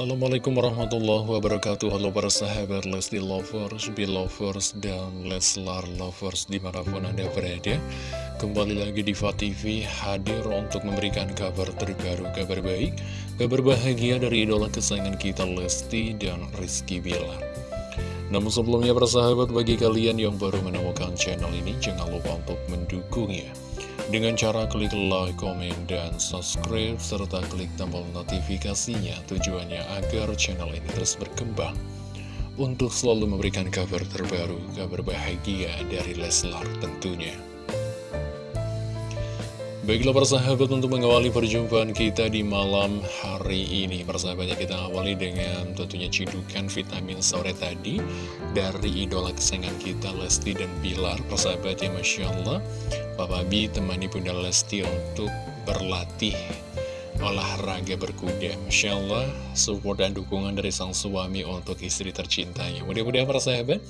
Assalamualaikum warahmatullahi wabarakatuh. Halo para sahabat Lesti Lovers, Belovers, dan Leslar Lovers di mana pun anda berada. Kembali lagi di TV hadir untuk memberikan kabar terbaru, kabar baik Kabar bahagia dari idola kesayangan kita Lesti dan Rizky Bilar. Namun sebelumnya para sahabat bagi kalian yang baru menemukan channel ini Jangan lupa untuk mendukungnya dengan cara klik like, komen, dan subscribe, serta klik tombol notifikasinya tujuannya agar channel ini terus berkembang untuk selalu memberikan kabar terbaru, kabar bahagia dari Leslar tentunya. Baiklah persahabat untuk mengawali perjumpaan kita di malam hari ini Persahabatnya kita awali dengan tentunya cidukan vitamin sore tadi Dari idola kesayangan kita Lesti dan Bilar Persahabatnya Masya Allah Papa B temani Bunda Lesti untuk berlatih olahraga berkuda. Masya Allah support dan dukungan dari sang suami untuk istri tercintanya. Mudah-mudahan para sahabat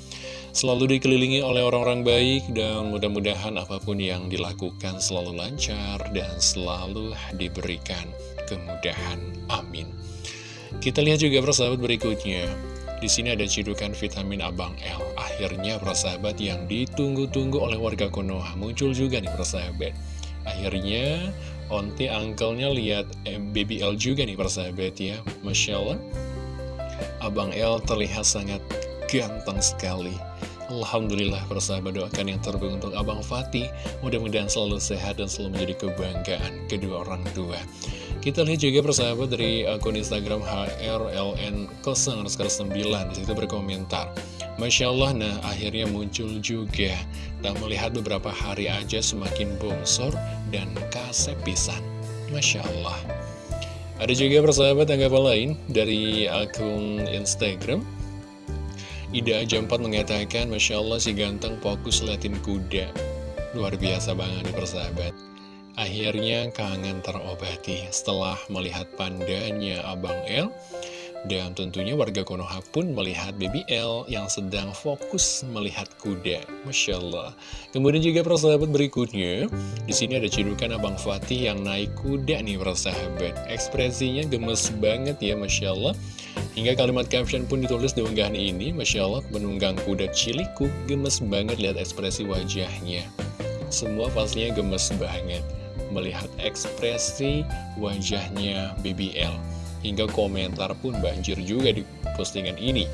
selalu dikelilingi oleh orang-orang baik dan mudah-mudahan apa pun yang dilakukan selalu lancar dan selalu diberikan kemudahan. Amin. Kita lihat juga para sahabat berikutnya di sini ada cidukan vitamin Abang L. Akhirnya persahabat yang ditunggu-tunggu oleh warga Konoha muncul juga nih persahabat. Akhirnya Onti angkelnya lihat eh, baby L juga nih persahabat ya Masya Allah Abang L terlihat sangat ganteng sekali Alhamdulillah persahabat doakan yang terbaik untuk Abang Fatih. Mudah-mudahan selalu sehat dan selalu menjadi kebanggaan kedua orang tua. Kita lihat juga persahabat dari akun Instagram HRLN09 Di situ berkomentar Masya Allah, nah akhirnya muncul juga. Dan melihat beberapa hari aja semakin bongsor dan kasep pisan. Masya Allah. Ada juga persahabat tanggapan lain dari akun Instagram Ida Jampat mengatakan Masya Allah si ganteng fokus liatin kuda Luar biasa banget nih persahabat Akhirnya kangen terobati setelah melihat pandanya Abang El dan tentunya warga Konoha pun melihat BBL yang sedang fokus melihat kuda. Masya Allah. Kemudian juga persahabat berikutnya, di sini ada cidukan Abang Fatih yang naik kuda nih persahabat. Ekspresinya gemes banget ya Masya Allah. Hingga kalimat caption pun ditulis di unggahan ini, Masya Allah menunggang kuda ciliku, gemes banget lihat ekspresi wajahnya. Semua pastinya gemes banget melihat ekspresi wajahnya BBL. Hingga komentar pun banjir juga di postingan ini.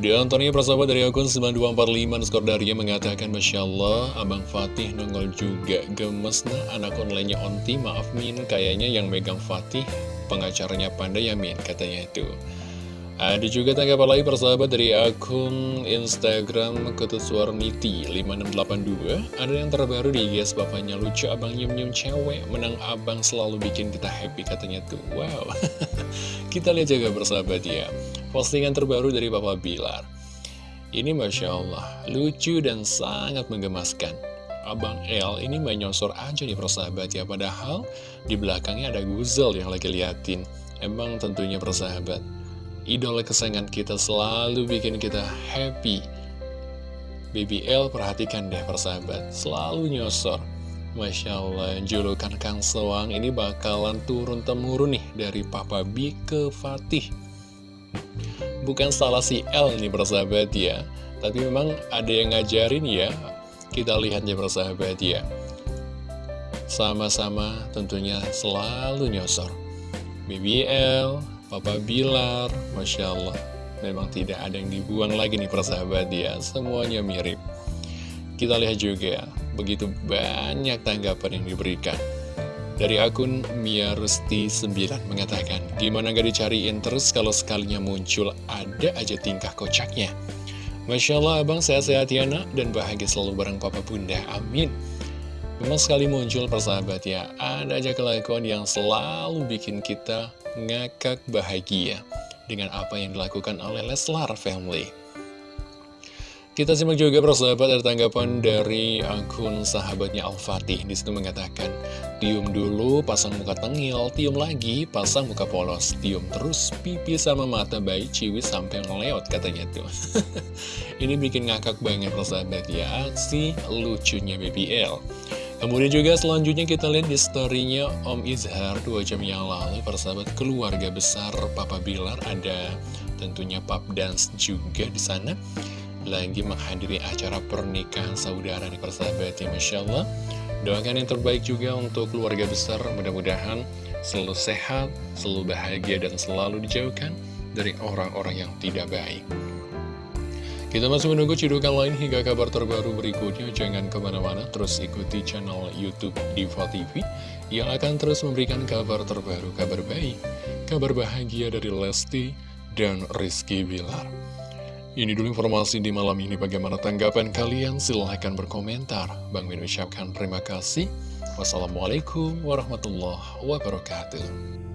Di antaranya persahabat dari akun 9245 skor Daria mengatakan Masya Allah Abang Fatih nongol juga gemes nah anak online-nya onti maaf Min kayaknya yang megang Fatih pengacaranya Panda ya Min katanya itu. Ada juga tanggapan lain persahabat dari akun Instagram Ketusuarniti 5682 Ada yang terbaru di guys bapaknya lucu abang nyum-nyum cewek Menang abang selalu bikin kita happy katanya tuh Wow. Kita lihat juga persahabat ya. Postingan terbaru dari Bapak Bilar. Ini Masya Allah Lucu dan sangat menggemaskan Abang L ini menyosor aja nih persahabat ya Padahal di belakangnya ada Guzel yang lagi liatin Emang tentunya persahabat idola kesayangan kita selalu bikin kita happy. Baby L perhatikan deh persahabat, selalu nyosor. Masya Allah, julukan Kang Sewang ini bakalan turun-temurun nih dari Papa B ke Fatih. Bukan salah si L ini persahabat ya, tapi memang ada yang ngajarin ya. Kita lihat ya persahabat ya. Sama-sama tentunya selalu nyosor. BBL, Papa Bilar, Masya Allah. Memang tidak ada yang dibuang lagi nih persahabat ya. Semuanya mirip. Kita lihat juga Begitu banyak tanggapan yang diberikan. Dari akun Mia Rusti 9 mengatakan Gimana gak dicariin terus kalau sekalinya muncul Ada aja tingkah kocaknya Masya Allah abang sehat-sehat ya nak. Dan bahagia selalu bareng papa bunda. Amin. Memang sekali muncul persahabat ya Ada aja kelakuan yang selalu bikin kita ngakak bahagia dengan apa yang dilakukan oleh Leslar Family. Kita simak juga persahabat ada tanggapan dari akun sahabatnya Al-Fatih. Di situ mengatakan Tium dulu pasang muka tengil Tium lagi pasang muka polos Tium terus pipi sama mata bayi ciwi sampai ngeleot katanya tuh. Ini bikin ngakak banget persahabat ya. Si lucunya BBL Kemudian juga selanjutnya kita lihat di storynya Om Izhar. Dua jam yang lalu persahabat keluarga besar Papa Bilar ada tentunya pub dance juga di sana lagi menghadiri acara pernikahan saudara di persahabat ya Masya Allah doakan yang terbaik juga untuk keluarga besar mudah-mudahan selalu sehat, selalu bahagia dan selalu dijauhkan dari orang-orang yang tidak baik kita masih menunggu cidukan lain hingga kabar terbaru berikutnya. Jangan ke mana-mana, terus ikuti channel Youtube Diva TV yang akan terus memberikan kabar terbaru, kabar baik, kabar bahagia dari Lesti dan Rizky Bilar. Ini dulu informasi di malam ini. Bagaimana tanggapan kalian? Silahkan berkomentar. Bang Min ucapkan terima kasih. Wassalamualaikum warahmatullahi wabarakatuh.